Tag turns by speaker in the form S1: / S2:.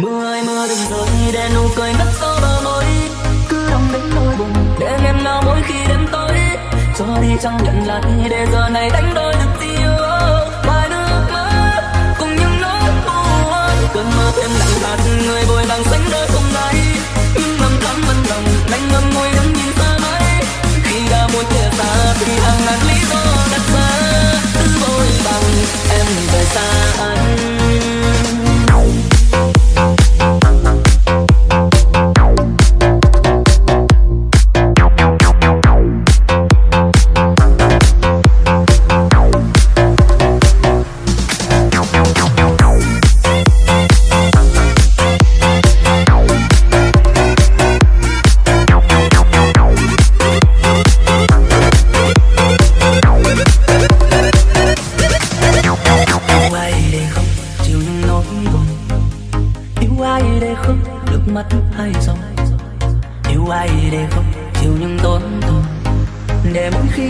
S1: mưa ơi, mưa đừng rơi để nụ cười mất sâu bờ môi. Cứ đông đến nỗi buồn, để em nào mỗi khi đêm tối. Cho đi chẳng nhận lại, để giờ này đánh đôi được tiêu. Mất hay gió yêu ai để không chịu những tổn thương. Để mỗi khi